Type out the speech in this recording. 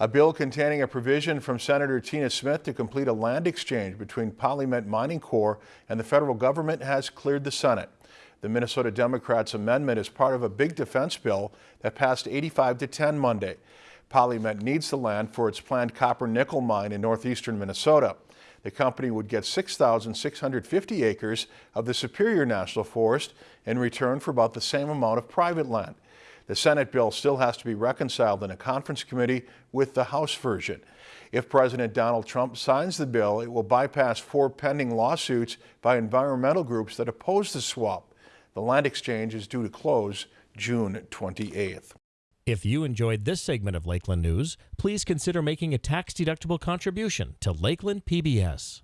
A bill containing a provision from Senator Tina Smith to complete a land exchange between PolyMet Mining Corp and the federal government has cleared the Senate. The Minnesota Democrats' amendment is part of a big defense bill that passed 85 to 10 Monday. PolyMet needs the land for its planned copper nickel mine in northeastern Minnesota. The company would get 6,650 acres of the Superior National Forest in return for about the same amount of private land. The Senate bill still has to be reconciled in a conference committee with the House version. If President Donald Trump signs the bill, it will bypass four pending lawsuits by environmental groups that oppose the swap. The land exchange is due to close June 28th. If you enjoyed this segment of Lakeland News, please consider making a tax-deductible contribution to Lakeland PBS.